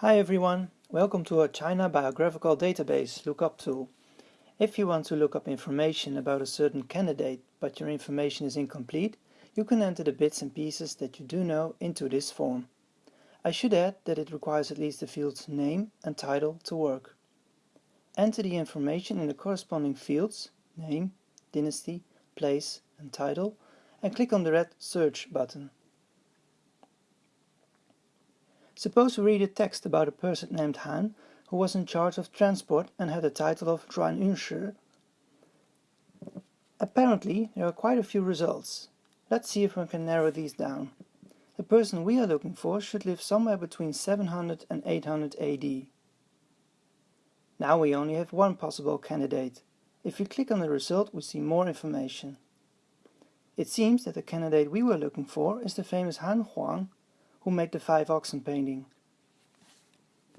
Hi everyone, welcome to our China Biographical Database lookup tool. If you want to look up information about a certain candidate but your information is incomplete, you can enter the bits and pieces that you do know into this form. I should add that it requires at least the fields name and title to work. Enter the information in the corresponding fields, name, dynasty, place and title, and click on the red search button. Suppose we read a text about a person named Han who was in charge of transport and had the title of Yuanshi. Apparently there are quite a few results. Let's see if we can narrow these down. The person we are looking for should live somewhere between 700 and 800 AD. Now we only have one possible candidate. If we click on the result we see more information. It seems that the candidate we were looking for is the famous Han Huang who made the five oxen painting.